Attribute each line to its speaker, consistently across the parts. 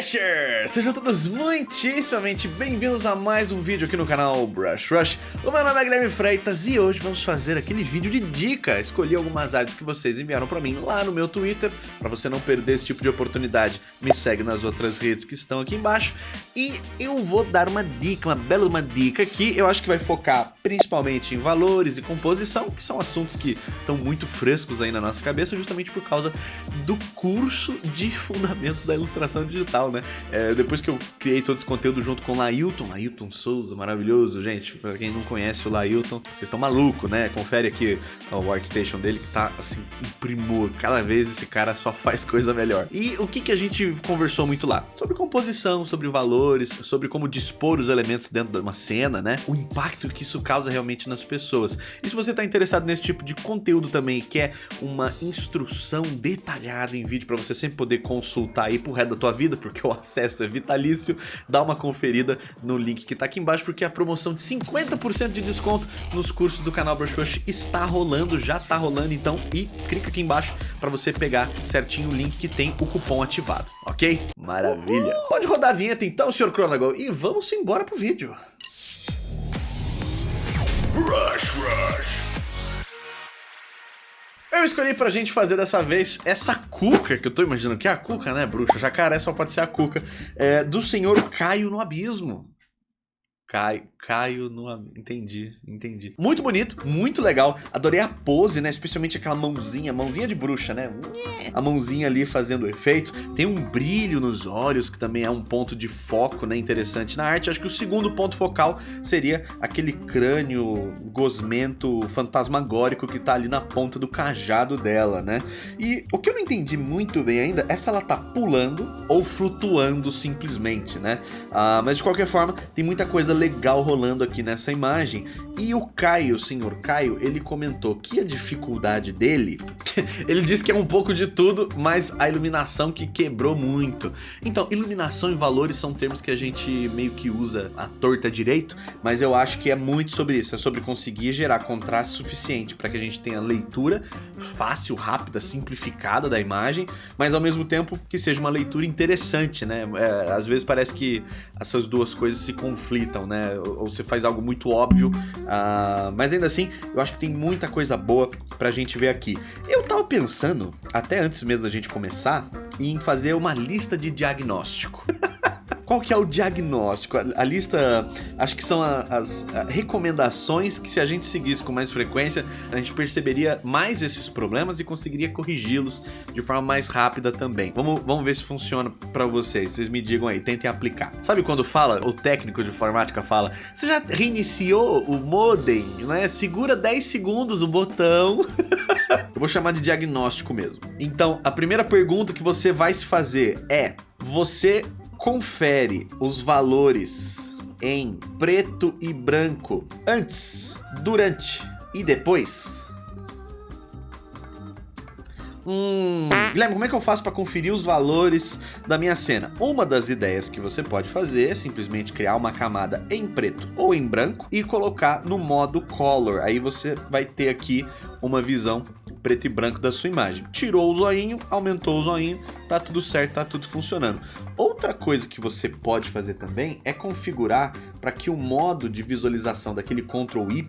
Speaker 1: Sejam todos muitíssimamente bem-vindos a mais um vídeo aqui no canal Brush Rush. O meu nome é Guilherme Freitas e hoje vamos fazer aquele vídeo de dica. Escolhi algumas artes que vocês enviaram pra mim lá no meu Twitter. Pra você não perder esse tipo de oportunidade, me segue nas outras redes que estão aqui embaixo. E eu vou dar uma dica, uma bela uma dica aqui. Eu acho que vai focar principalmente em valores e composição, que são assuntos que estão muito frescos aí na nossa cabeça, justamente por causa do curso de fundamentos da ilustração digital, né? É, depois que eu criei todo esse conteúdo junto com o Lailton, Lailton Souza, maravilhoso, gente. Pra quem não conhece o Lailton, vocês estão malucos, né? Confere aqui o Artstation dele, que tá, assim, um primor. Cada vez esse cara só faz coisa melhor. E o que, que a gente conversou muito lá? Sobre composição, sobre valores, sobre como dispor os elementos dentro de uma cena, né? O impacto que isso causa realmente nas pessoas. E se você tá interessado nesse tipo de conteúdo também, quer uma instrução detalhada em vídeo para você sempre poder consultar aí pro resto da tua vida, porque o acesso é vitalício, dá uma conferida no link que tá aqui embaixo, porque a promoção de 50% de desconto nos cursos do canal Brush Rush está rolando, já tá rolando, então, e clica aqui embaixo para você pegar certinho o link que tem o cupom ativado, ok? Maravilha! Pode rodar a vinheta então, Sr. Chronagle, e vamos embora pro vídeo. Brush Rush! Eu escolhi pra gente fazer dessa vez essa cuca, que eu tô imaginando que é a cuca, né, bruxa? Jacaré só pode ser a cuca, é, do senhor Caio no Abismo. Caio, Caio no... Entendi, entendi. Muito bonito, muito legal. Adorei a pose, né? Especialmente aquela mãozinha, mãozinha de bruxa, né? A mãozinha ali fazendo o efeito. Tem um brilho nos olhos, que também é um ponto de foco, né? Interessante na arte. Acho que o segundo ponto focal seria aquele crânio gosmento fantasmagórico que tá ali na ponta do cajado dela, né? E o que eu não entendi muito bem ainda é se ela tá pulando ou flutuando simplesmente, né? Ah, mas de qualquer forma, tem muita coisa legal rolando aqui nessa imagem. E o Caio, o senhor Caio, ele comentou que a dificuldade dele, ele disse que é um pouco de tudo, mas a iluminação que quebrou muito. Então, iluminação e valores são termos que a gente meio que usa à torta direito, mas eu acho que é muito sobre isso, é sobre conseguir gerar contraste suficiente para que a gente tenha leitura fácil, rápida, simplificada da imagem, mas ao mesmo tempo que seja uma leitura interessante, né? É, às vezes parece que essas duas coisas se conflitam, né? Ou você faz algo muito óbvio, uh, mas ainda assim, eu acho que tem muita coisa boa pra gente ver aqui. Eu tava pensando, até antes mesmo da gente começar, em fazer uma lista de diagnóstico. Qual que é o diagnóstico? A, a lista, acho que são a, as a, recomendações que se a gente seguisse com mais frequência, a gente perceberia mais esses problemas e conseguiria corrigi-los de forma mais rápida também. Vamos, vamos ver se funciona para vocês, vocês me digam aí, tentem aplicar. Sabe quando fala, o técnico de informática fala, você já reiniciou o modem, né? Segura 10 segundos o botão. Eu vou chamar de diagnóstico mesmo. Então, a primeira pergunta que você vai se fazer é, você confere os valores em preto e branco antes, durante e depois? Hum, Guilherme, como é que eu faço para conferir os valores da minha cena? Uma das ideias que você pode fazer é simplesmente criar uma camada em preto ou em branco e colocar no modo color. Aí você vai ter aqui uma visão preto e branco da sua imagem. Tirou o zoinho, aumentou o zoinho, tá tudo certo, tá tudo funcionando. Outra coisa que você pode fazer também é configurar para que o modo de visualização daquele Ctrl Y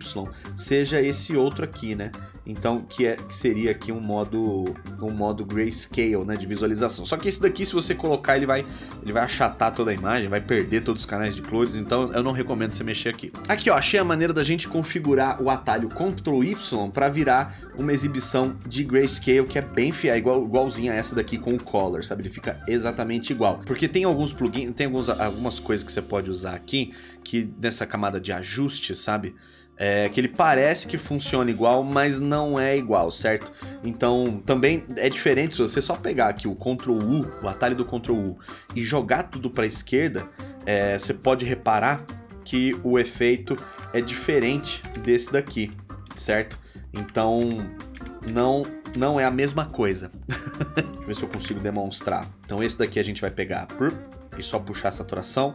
Speaker 1: seja esse outro aqui, né? Então, que, é, que seria aqui um modo, um modo grayscale, né, de visualização. Só que esse daqui, se você colocar, ele vai, ele vai achatar toda a imagem, vai perder todos os canais de cores, então eu não recomendo você mexer aqui. Aqui, ó, achei a maneira da gente configurar o atalho Ctrl Y para virar uma exibição de grayscale que é bem fiel, igual, igualzinha a essa daqui com o color, sabe? Ele fica exatamente igual. Porque tem alguns plugins, tem alguns, algumas coisas que você pode usar aqui, que nessa camada de ajuste, sabe? É, que ele parece que funciona igual, mas não é igual, certo? Então também é diferente se você só pegar aqui o Ctrl U, o atalho do Ctrl U, e jogar tudo para a esquerda, é, você pode reparar que o efeito é diferente desse daqui, certo? Então não, não é a mesma coisa. Deixa eu ver se eu consigo demonstrar. Então esse daqui a gente vai pegar e só puxar a saturação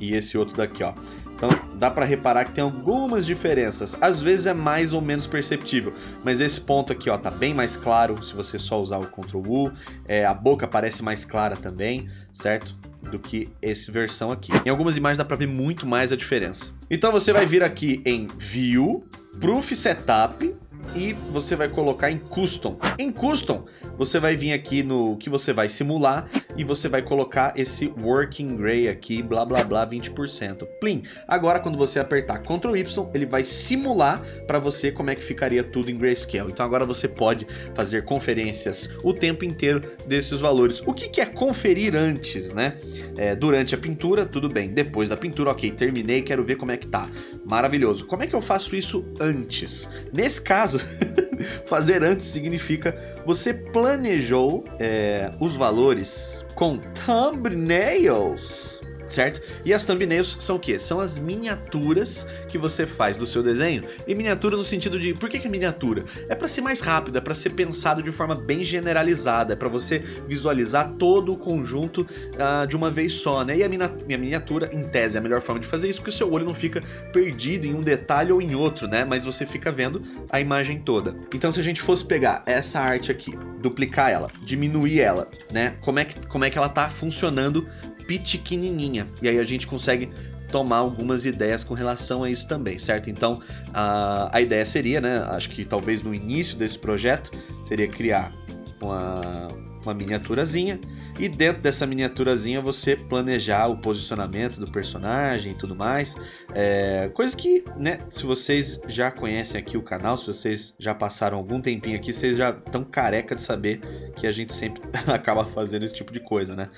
Speaker 1: e esse outro daqui, ó. Então dá para reparar que tem algumas diferenças. Às vezes é mais ou menos perceptível, mas esse ponto aqui, ó, tá bem mais claro se você só usar o Ctrl U. É, a boca parece mais clara também, certo? do que esse versão aqui. Em algumas imagens dá para ver muito mais a diferença. Então você vai vir aqui em View, Proof Setup, e você vai colocar em Custom. Em Custom, você vai vir aqui no que você vai simular e você vai colocar esse Working Gray aqui, blá blá blá, 20%. Plim! Agora quando você apertar Ctrl Y, ele vai simular para você como é que ficaria tudo em Grayscale. Então agora você pode fazer conferências o tempo inteiro desses valores. O que, que é conferir antes, né? É, durante a pintura, tudo bem. Depois da pintura, ok, terminei, quero ver como é que tá. Maravilhoso. Como é que eu faço isso antes? Nesse caso, fazer antes significa você planejou é, os valores com thumbnails certo? E as thumbnails são o quê? São as miniaturas que você faz do seu desenho. E miniatura no sentido de... Por que, que é miniatura? É para ser mais rápido, é para ser pensado de forma bem generalizada, é para você visualizar todo o conjunto uh, de uma vez só, né? E a minha, minha miniatura, em tese, é a melhor forma de fazer isso, porque o seu olho não fica perdido em um detalhe ou em outro, né? Mas você fica vendo a imagem toda. Então se a gente fosse pegar essa arte aqui, duplicar ela, diminuir ela, né? Como é que, como é que ela tá funcionando pequenininha. E aí a gente consegue tomar algumas ideias com relação a isso também, certo? Então, a, a ideia seria, né, acho que talvez no início desse projeto, seria criar uma, uma miniaturazinha e dentro dessa miniaturazinha você planejar o posicionamento do personagem e tudo mais. É, coisa que, né, se vocês já conhecem aqui o canal, se vocês já passaram algum tempinho aqui, vocês já estão careca de saber que a gente sempre acaba fazendo esse tipo de coisa, né?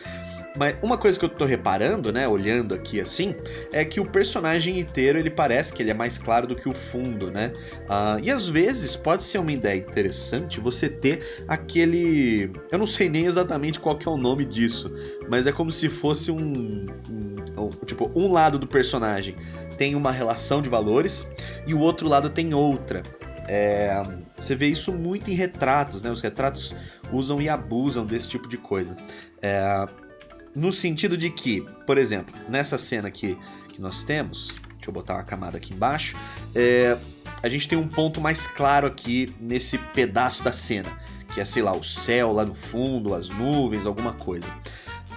Speaker 1: Mas uma coisa que eu tô reparando, né, olhando aqui assim, é que o personagem inteiro, ele parece que ele é mais claro do que o fundo, né? Uh, e às vezes pode ser uma ideia interessante você ter aquele... Eu não sei nem exatamente qual que é o nome disso, mas é como se fosse um... um, um tipo, um lado do personagem tem uma relação de valores e o outro lado tem outra. É, você vê isso muito em retratos, né? Os retratos usam e abusam desse tipo de coisa. É, no sentido de que, por exemplo, nessa cena aqui que nós temos, deixa eu botar uma camada aqui embaixo, é, a gente tem um ponto mais claro aqui nesse pedaço da cena, que é, sei lá, o céu lá no fundo, as nuvens, alguma coisa.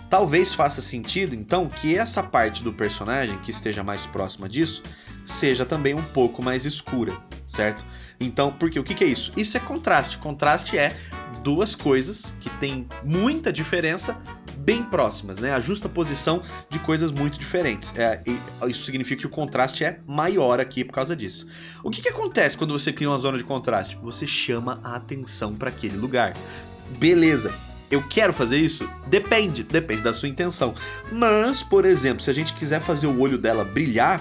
Speaker 1: Talvez faça sentido, então, que essa parte do personagem que esteja mais próxima disso seja também um pouco mais escura, certo? Então, porque o que, que é isso? Isso é contraste. Contraste é duas coisas que têm muita diferença bem próximas, né? A justa posição de coisas muito diferentes. É, isso significa que o contraste é maior aqui por causa disso. O que, que acontece quando você cria uma zona de contraste? Você chama a atenção para aquele lugar. Beleza, eu quero fazer isso? Depende, depende da sua intenção. Mas, por exemplo, se a gente quiser fazer o olho dela brilhar,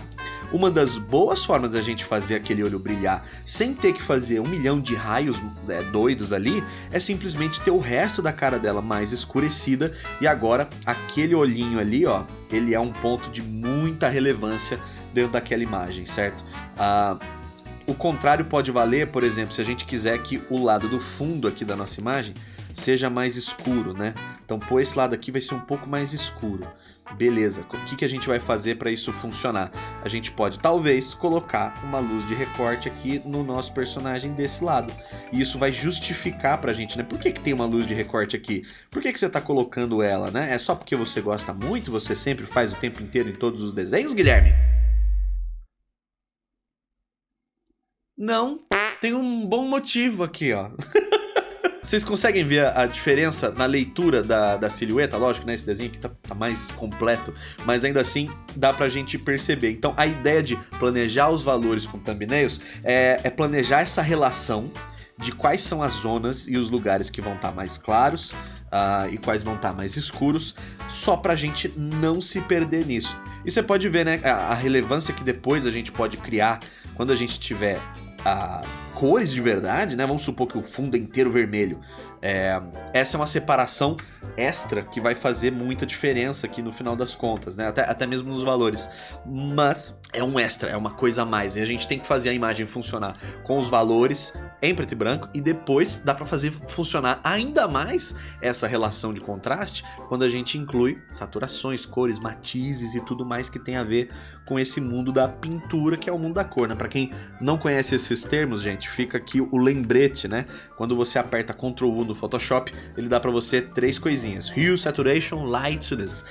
Speaker 1: uma das boas formas da gente fazer aquele olho brilhar sem ter que fazer um milhão de raios é, doidos ali é simplesmente ter o resto da cara dela mais escurecida e agora aquele olhinho ali, ó, ele é um ponto de muita relevância dentro daquela imagem, certo? Ah, o contrário pode valer, por exemplo, se a gente quiser que o lado do fundo aqui da nossa imagem seja mais escuro, né? Então, pô, esse lado aqui vai ser um pouco mais escuro. Beleza, o que, que a gente vai fazer para isso funcionar? A gente pode, talvez, colocar uma luz de recorte aqui no nosso personagem desse lado. E isso vai justificar pra gente, né? Por que, que tem uma luz de recorte aqui? Por que, que você tá colocando ela, né? É só porque você gosta muito, você sempre faz o tempo inteiro em todos os desenhos, Guilherme? Não, tem um bom motivo aqui, ó. Vocês conseguem ver a, diferença na leitura da, da silhueta? Lógico, né? Esse desenho aqui tá, tá, mais completo, mas ainda assim dá pra gente perceber. Então a ideia de planejar os valores com thumbnails é, é planejar essa relação de quais são as zonas e os lugares que vão estar tá mais claros uh, e quais vão estar tá mais escuros, só pra gente não se perder nisso. E você pode ver, né, a, a relevância que depois a gente pode criar quando a gente tiver a cores de verdade, né? Vamos supor que o fundo é inteiro vermelho. É, essa é uma separação extra que vai fazer muita diferença aqui no final das contas, né? Até, até mesmo nos valores. Mas é um extra, é uma coisa a mais. E a gente tem que fazer a imagem funcionar com os valores em preto e branco e depois dá para fazer funcionar ainda mais essa relação de contraste quando a gente inclui saturações, cores, matizes e tudo mais que tem a ver com esse mundo da pintura que é o mundo da cor, né? Para quem não conhece esses termos, gente, fica aqui o lembrete, né? Quando você aperta Ctrl U no Photoshop, ele dá para você três coisinhas: Hue, Saturation, Lightness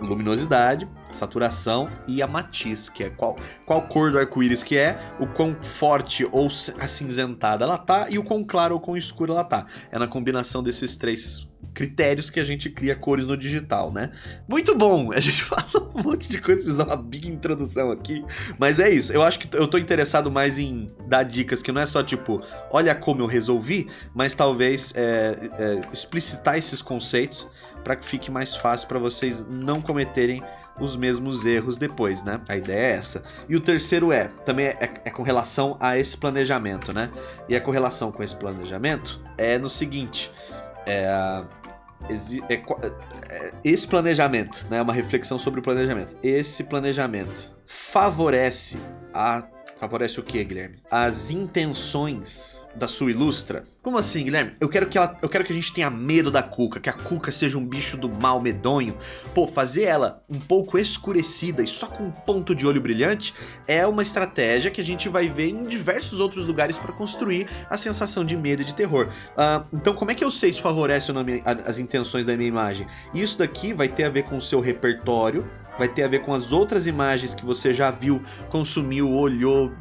Speaker 1: luminosidade, saturação e a matiz, que é qual, qual cor do arco-íris que é, o quão forte ou acinzentada ela tá e o quão claro ou quão escuro ela tá. É na combinação desses três critérios que a gente cria cores no digital, né? Muito bom! A gente fala um monte de coisa, fiz uma big introdução aqui, mas é isso. Eu acho que eu tô interessado mais em dar dicas que não é só tipo, olha como eu resolvi, mas talvez é, é, explicitar esses conceitos para que fique mais fácil para vocês não cometerem os mesmos erros depois, né? A ideia é essa. E o terceiro é, também é, é, com relação a esse planejamento, né? E a correlação com esse planejamento é no seguinte, é, é, é, esse planejamento, né? Uma reflexão sobre o planejamento. Esse planejamento favorece a Favorece o que, Guilherme? As intenções da sua ilustra? Como assim, Guilherme? Eu quero que ela, eu quero que a gente tenha medo da Cuca, que a Cuca seja um bicho do mal medonho. Pô, fazer ela um pouco escurecida e só com um ponto de olho brilhante é uma estratégia que a gente vai ver em diversos outros lugares para construir a sensação de medo e de terror. Uh, então, como é que eu sei se favorece as intenções da minha imagem? Isso daqui vai ter a ver com o seu repertório, vai ter a ver com as outras imagens que você já viu, consumiu, olhou,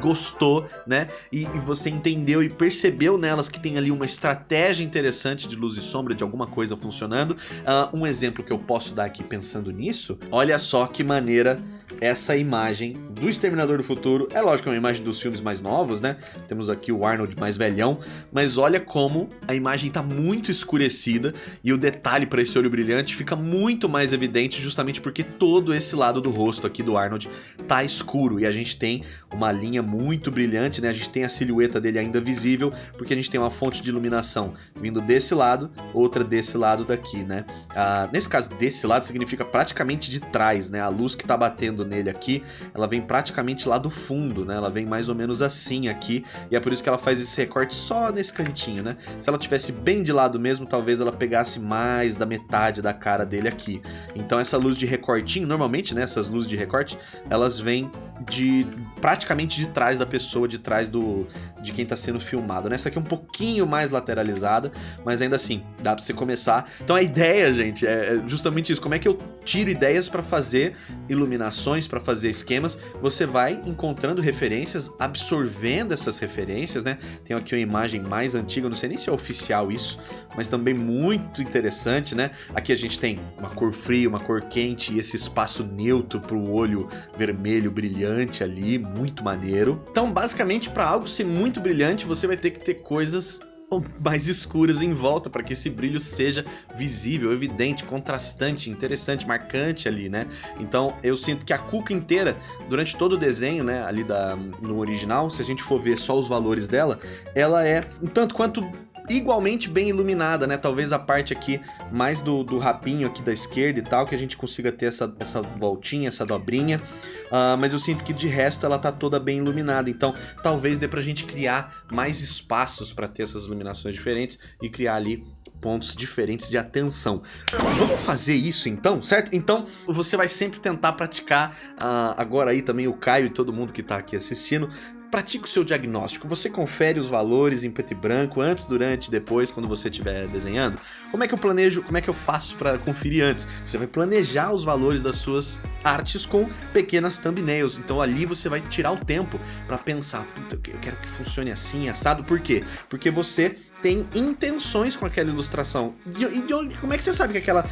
Speaker 1: gostou, né? E, e, você entendeu e percebeu nelas que tem ali uma estratégia interessante de luz e sombra, de alguma coisa funcionando. Uh, um exemplo que eu posso dar aqui pensando nisso, olha só que maneira essa imagem do Exterminador do Futuro. É lógico, é uma imagem dos filmes mais novos, né? Temos aqui o Arnold mais velhão, mas olha como a imagem está muito escurecida e o detalhe para esse olho brilhante fica muito mais evidente justamente porque todo esse lado do rosto aqui do Arnold tá escuro e a gente tem uma linha muito brilhante, né? A gente tem a silhueta dele ainda visível porque a gente tem uma fonte de iluminação vindo desse lado, outra desse lado daqui, né? Ah, nesse caso, desse lado significa praticamente de trás, né? A luz que tá batendo nele aqui, ela vem praticamente lá do fundo, né? Ela vem mais ou menos assim aqui e é por isso que ela faz esse recorte só nesse cantinho, né? Se ela tivesse bem de lado mesmo, talvez ela pegasse mais da metade da cara dele aqui. Então essa luz de recortinho, normalmente, né? Essas luzes de recorte, elas vêm de praticamente de trás da pessoa, de trás do de quem está sendo filmado. Né? Essa aqui é um pouquinho mais lateralizada, mas ainda assim, dá para você começar. Então a ideia, gente, é, é justamente isso. Como é que eu tiro ideias para fazer iluminações, para fazer esquemas? Você vai encontrando referências, absorvendo essas referências, né? Tem aqui uma imagem mais antiga, não sei nem se é oficial isso, mas também muito interessante, né? Aqui a gente tem uma cor fria, uma cor quente e esse espaço neutro para o olho vermelho brilhante ali, muito maneiro. Então, basicamente, para algo ser muito brilhante, você vai ter que ter coisas mais escuras em volta para que esse brilho seja visível, evidente, contrastante, interessante, marcante ali, né? Então eu sinto que a cuca inteira, durante todo o desenho, né, ali da, no original, se a gente for ver só os valores dela, ela é um tanto quanto igualmente bem iluminada, né? Talvez a parte aqui mais do, do rapinho aqui da esquerda e tal, que a gente consiga ter essa, essa voltinha, essa dobrinha. Uh, mas eu sinto que de resto ela tá toda bem iluminada, então talvez dê pra gente criar mais espaços para ter essas iluminações diferentes e criar ali pontos diferentes de atenção. Vamos fazer isso então, certo? Então você vai sempre tentar praticar, uh, agora aí também o Caio e todo mundo que tá aqui assistindo, pratique o seu diagnóstico. Você confere os valores em preto e branco antes, durante, depois, quando você estiver desenhando. Como é que eu planejo, como é que eu faço para conferir antes? Você vai planejar os valores das suas artes com pequenas thumbnails. Então ali você vai tirar o tempo para pensar, puta, eu quero que funcione assim, assado. Por quê? Porque você tem intenções com aquela ilustração. E, e, como é que você sabe que aquela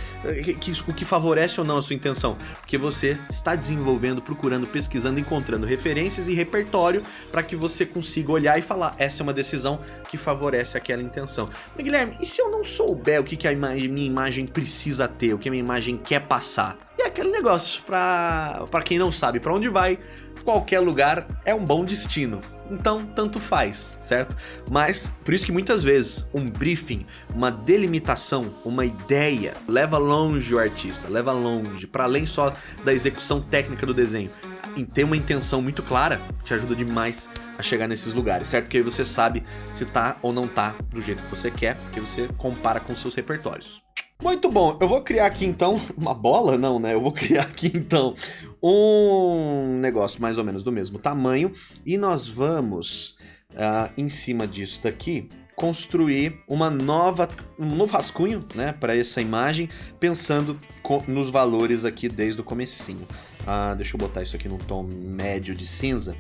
Speaker 1: que, que, o que favorece ou não a sua intenção? Porque você está desenvolvendo, procurando, pesquisando, encontrando referências e repertório para que você consiga olhar e falar, essa é uma decisão que favorece aquela intenção. Mas, Guilherme, e se eu não souber o que, que a imagem, minha imagem precisa ter, o que a minha imagem quer passar? E é aquele negócio, para quem não sabe para onde vai, qualquer lugar é um bom destino. Então tanto faz, certo? Mas por isso que muitas vezes um briefing, uma delimitação, uma ideia leva longe o artista, leva longe, para além só da execução técnica do desenho. Em ter uma intenção muito clara te ajuda demais a chegar nesses lugares, certo? Porque aí você sabe se tá ou não tá do jeito que você quer, porque você compara com seus repertórios. Muito bom, eu vou criar aqui então uma bola, não né? Eu vou criar aqui então um negócio mais ou menos do mesmo tamanho e nós vamos uh, em cima disso daqui construir uma nova, um novo rascunho né, para essa imagem, pensando nos valores aqui desde o comecinho. Uh, deixa eu botar isso aqui num tom médio de cinza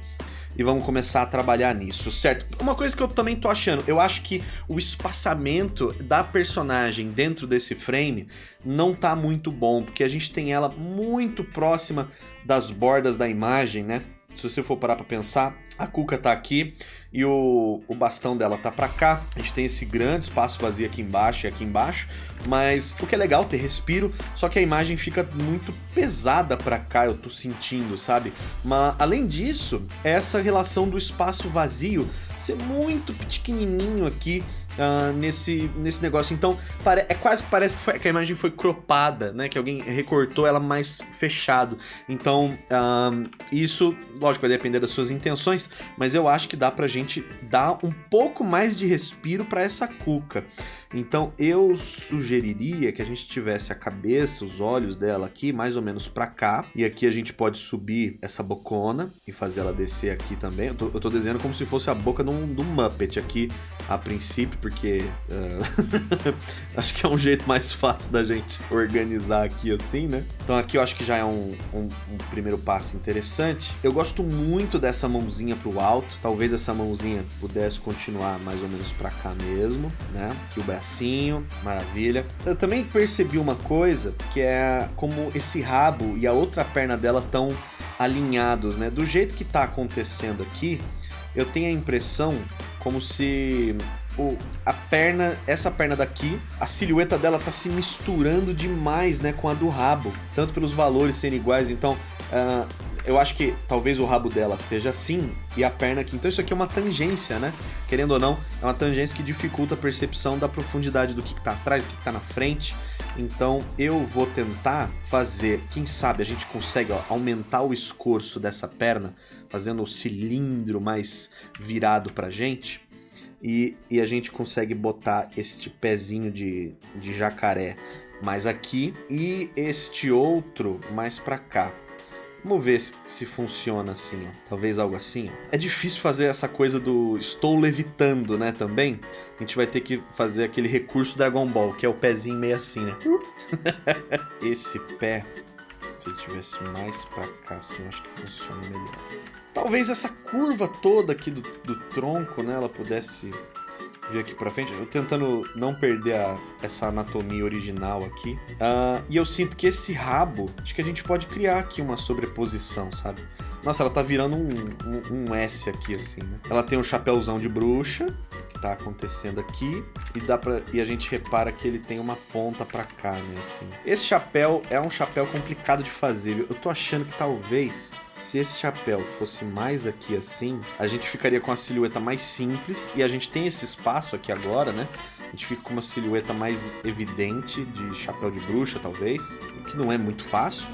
Speaker 1: e vamos começar a trabalhar nisso, certo? Uma coisa que eu também tô achando, eu acho que o espaçamento da personagem dentro desse frame não tá muito bom, porque a gente tem ela muito próxima das bordas da imagem, né? Se você for parar pra pensar, a Cuca tá aqui e o, o bastão dela tá pra cá. A gente tem esse grande espaço vazio aqui embaixo e aqui embaixo. Mas o que é legal ter respiro, só que a imagem fica muito pesada pra cá, eu tô sentindo, sabe? Mas além disso, essa relação do espaço vazio ser muito pequenininho aqui uh, nesse, nesse negócio. Então, é quase que parece que, foi, que, a imagem foi cropada, né? Que alguém recortou ela mais fechado. Então, uh, isso, lógico, vai depender das suas intenções, mas eu acho que dá pra gente dar um pouco mais de respiro para essa cuca. Então, eu sugeriria que a gente tivesse a cabeça, os olhos dela aqui, mais ou menos pra cá. E aqui a gente pode subir essa bocona e fazer ela descer aqui também. Eu tô, eu tô desenhando como se fosse a boca de um, de um Muppet aqui, a princípio, porque uh, acho que é um jeito mais fácil da gente organizar aqui assim, né? Então aqui eu acho que já é um, um, um primeiro passo interessante. Eu gosto muito dessa mãozinha pro alto, talvez essa mãozinha pudesse continuar mais ou menos pra cá mesmo, né? Aqui o bracinho, maravilha. Eu também percebi uma coisa, que é como esse rabo e a outra perna dela estão alinhados, né? Do jeito que tá acontecendo aqui, eu tenho a impressão como se o, a perna, essa perna daqui, a silhueta dela tá se misturando demais, né, com a do rabo. Tanto pelos valores serem iguais, então... Uh, eu acho que talvez o rabo dela seja assim e a perna aqui. Então isso aqui é uma tangência, né? Querendo ou não, é uma tangência que dificulta a percepção da profundidade do que, que tá atrás, do que, que tá na frente. Então eu vou tentar fazer, quem sabe a gente consegue ó, aumentar o escorço dessa perna, fazendo o cilindro mais virado pra gente e, e a gente consegue botar este pezinho de, de jacaré mais aqui e este outro mais para cá. Vamos ver se, funciona assim, ó. Talvez algo assim. Ó. É difícil fazer essa coisa do estou levitando, né, também. A gente vai ter que fazer aquele recurso Dragon Ball, que é o pezinho meio assim, né? Esse pé, se tivesse mais pra cá, assim, acho que funciona melhor. Talvez essa curva toda aqui do, do tronco, né, ela pudesse vir aqui pra frente. Eu tentando não perder a, essa anatomia original aqui. Uh, e eu sinto que esse rabo, acho que a gente pode criar aqui uma sobreposição, sabe? Nossa, ela tá virando um, um, um S aqui, assim, né? Ela tem um chapéuzão de bruxa, tá acontecendo aqui, e, dá pra, e a gente repara que ele tem uma ponta pra cá, né, assim. Esse chapéu é um chapéu complicado de fazer, eu tô achando que talvez, se esse chapéu fosse mais aqui assim, a gente ficaria com a silhueta mais simples, e a gente tem esse espaço aqui agora, né? Gente fica com uma silhueta mais evidente de chapéu de bruxa, talvez. O que não é muito fácil.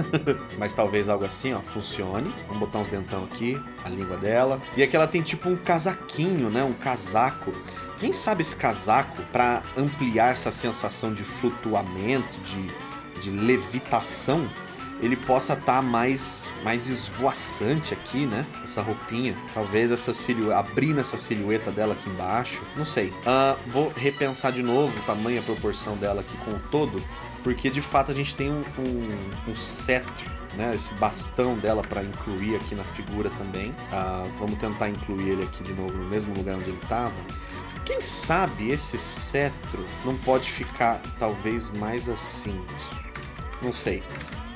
Speaker 1: Mas talvez algo assim, ó, funcione. Vamos botar uns dentão aqui, a língua dela. E aqui ela tem tipo um casaquinho, né? Um casaco. Quem sabe esse casaco, para ampliar essa sensação de flutuamento, de, de levitação, ele possa estar tá mais, mais esvoaçante aqui, né? Essa roupinha. Talvez essa silhueta, abrindo essa silhueta dela aqui embaixo. Não sei. Uh, vou repensar de novo o tamanho a proporção dela aqui com o todo. Porque de fato a gente tem um, um, um cetro, né? Esse bastão dela para incluir aqui na figura também. Uh, vamos tentar incluir ele aqui de novo no mesmo lugar onde ele estava. Quem sabe esse cetro não pode ficar talvez mais assim? Não sei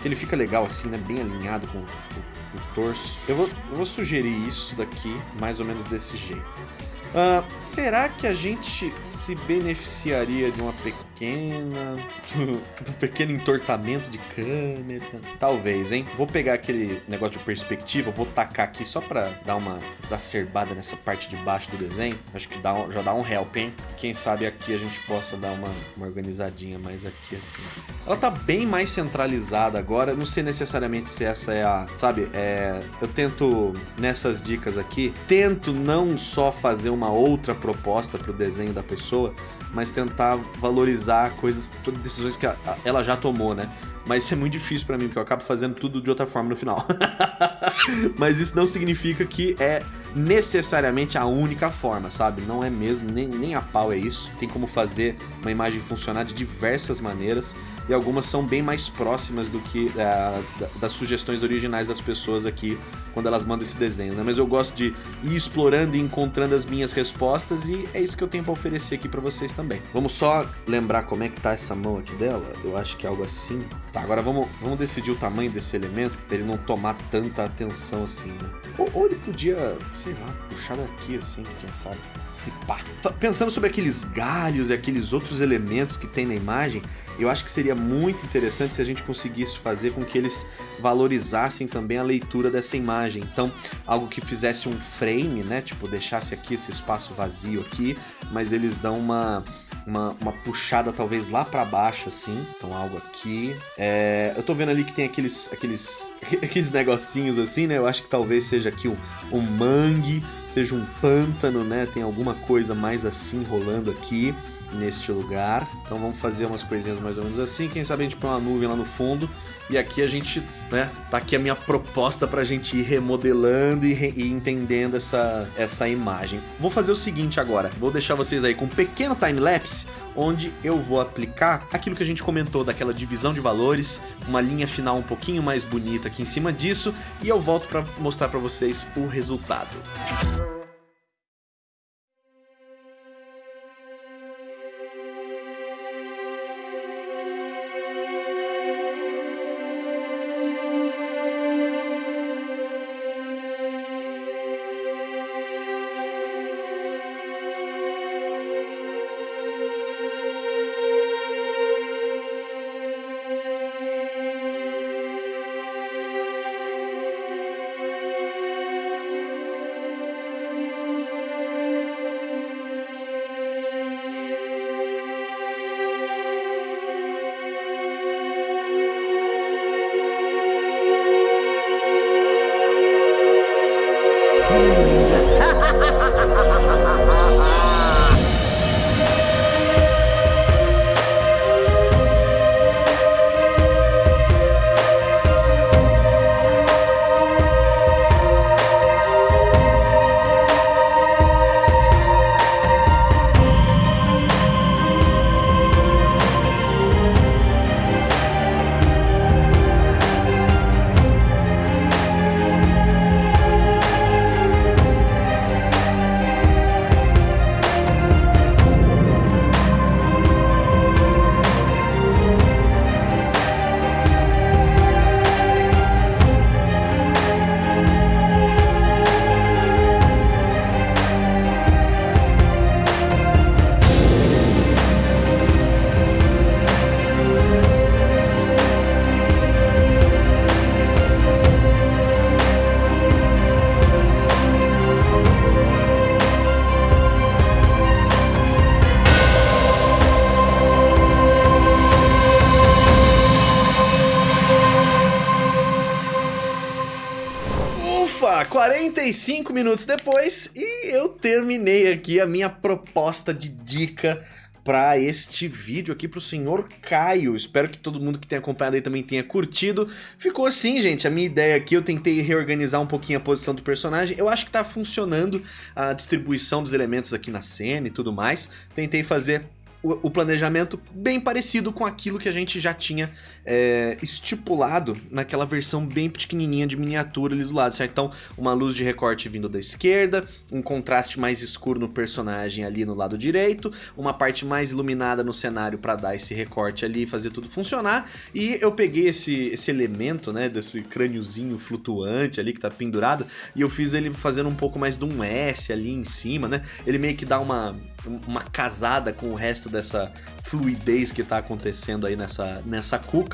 Speaker 1: que ele fica legal assim, né? Bem alinhado com o, o, o torso. Eu vou, eu vou sugerir isso daqui, mais ou menos desse jeito. Uh, será que a gente se beneficiaria de uma pequena pequena, do pequeno entortamento de câmera. Talvez, hein? Vou pegar aquele negócio de perspectiva, vou tacar aqui só pra dar uma exacerbada nessa parte de baixo do desenho. Acho que dá já dá um help, hein? Quem sabe aqui a gente possa dar uma, uma organizadinha mais aqui assim. Ela tá bem mais centralizada agora, não sei necessariamente se essa é a... Sabe, é... Eu tento, nessas dicas aqui, tento não só fazer uma outra proposta pro desenho da pessoa, mas tentar valorizar coisas, todas decisões que ela já tomou, né? Mas isso é muito difícil para mim, porque eu acabo fazendo tudo de outra forma no final. mas isso não significa que é necessariamente a única forma, sabe? Não é mesmo, nem, nem a pau é isso. Tem como fazer uma imagem funcionar de diversas maneiras e algumas são bem mais próximas do que uh, das sugestões originais das pessoas aqui quando elas mandam esse desenho, né? Mas eu gosto de ir explorando e encontrando as minhas respostas e é isso que eu tenho para oferecer aqui para vocês também. Vamos só lembrar como é que tá essa mão aqui dela? Eu acho que é algo assim. Tá, agora vamos, vamos decidir o tamanho desse elemento para ele não tomar tanta atenção assim, né? Ou, ou ele podia, sei lá, puxar daqui assim, quem sabe? Se pá. Pensando sobre aqueles galhos e aqueles outros elementos que tem na imagem, eu acho que seria muito interessante se a gente conseguisse fazer com que eles valorizassem também a leitura dessa imagem. Então, algo que fizesse um frame, né? Tipo, deixasse aqui esse espaço vazio aqui, mas eles dão uma, uma, uma puxada talvez lá para baixo, assim. Então, algo aqui. É, eu tô vendo ali que tem aqueles, aqueles, aqueles negocinhos assim, né? Eu acho que talvez seja aqui um, um mangue, seja um pântano, né? Tem alguma coisa mais assim rolando aqui neste lugar. Então vamos fazer umas coisinhas mais ou menos assim. Quem sabe a gente põe uma nuvem lá no fundo. E aqui a gente, né, tá aqui a minha proposta pra gente ir remodelando e, re e entendendo essa, essa imagem. Vou fazer o seguinte agora, vou deixar vocês aí com um pequeno time-lapse, onde eu vou aplicar aquilo que a gente comentou daquela divisão de valores, uma linha final um pouquinho mais bonita aqui em cima disso, e eu volto para mostrar para vocês o resultado. Ufa, 45 minutos depois e eu terminei aqui a minha proposta de dica para este vídeo aqui pro senhor Caio. Espero que todo mundo que tenha acompanhado aí também tenha curtido. Ficou assim, gente, a minha ideia aqui, eu tentei reorganizar um pouquinho a posição do personagem. Eu acho que tá funcionando a distribuição dos elementos aqui na cena e tudo mais. Tentei fazer o, planejamento bem parecido com aquilo que a gente já tinha é, estipulado naquela versão bem pequenininha de miniatura ali do lado, certo? Então, uma luz de recorte vindo da esquerda, um contraste mais escuro no personagem ali no lado direito, uma parte mais iluminada no cenário para dar esse recorte ali e fazer tudo funcionar. E eu peguei esse, esse elemento, né, desse crâniozinho flutuante ali que tá pendurado, e eu fiz ele fazendo um pouco mais de um S ali em cima, né? Ele meio que dá uma uma casada com o resto dessa fluidez que tá acontecendo aí nessa, nessa cuca.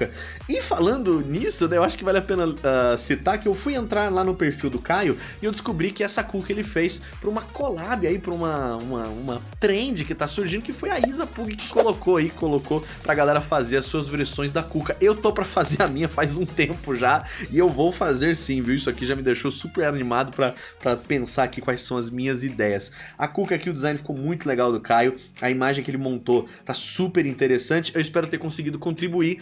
Speaker 1: E falando nisso, né, eu acho que vale a pena uh, citar que eu fui entrar lá no perfil do Caio e eu descobri que essa cuca ele fez pra uma collab aí, pra uma, uma, uma trend que tá surgindo, que foi a Isa Pug que colocou aí, colocou pra galera fazer as suas versões da cuca. Eu tô pra fazer a minha faz um tempo já e eu vou fazer sim, viu? Isso aqui já me deixou super animado pra, pra pensar aqui quais são as minhas ideias. A cuca aqui, o design ficou muito legal do Caio, a imagem que ele montou tá super interessante. Eu espero ter conseguido contribuir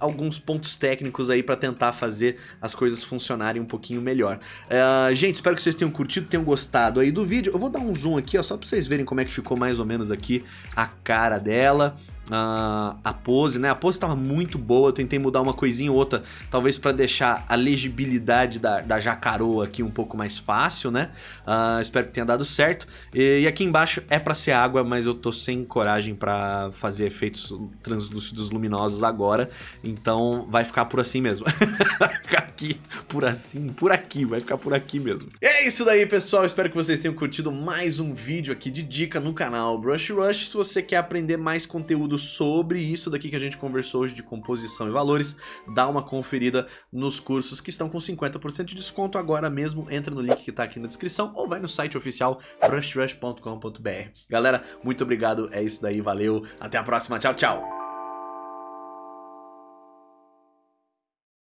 Speaker 1: alguns pontos técnicos aí para tentar fazer as coisas funcionarem um pouquinho melhor. Uh, gente, espero que vocês tenham curtido, tenham gostado aí do vídeo. Eu vou dar um zoom aqui, ó, só para vocês verem como é que ficou mais ou menos aqui a cara dela uh, a pose, né? A pose estava muito boa, eu tentei mudar uma coisinha ou outra, talvez para deixar a legibilidade da, da jacaroa aqui um pouco mais fácil, né? Uh, espero que tenha dado certo. E, e aqui embaixo é para ser água, mas eu tô sem coragem para fazer efeitos translúcidos luminosos agora, então vai ficar por assim mesmo. aqui, por assim, por aqui, vai ficar por aqui mesmo. E é isso daí, pessoal, espero que vocês tenham curtido mais um vídeo aqui de dica no canal Brush Rush. Se você quer aprender mais conteúdo sobre isso daqui que a gente conversou hoje de composição e valores, dá uma conferida nos cursos que estão com 50% de desconto agora mesmo, entra no link que tá aqui na descrição ou vai no site oficial brushrush.com.br. Galera, muito obrigado, é isso daí, valeu, até a próxima, tchau, tchau!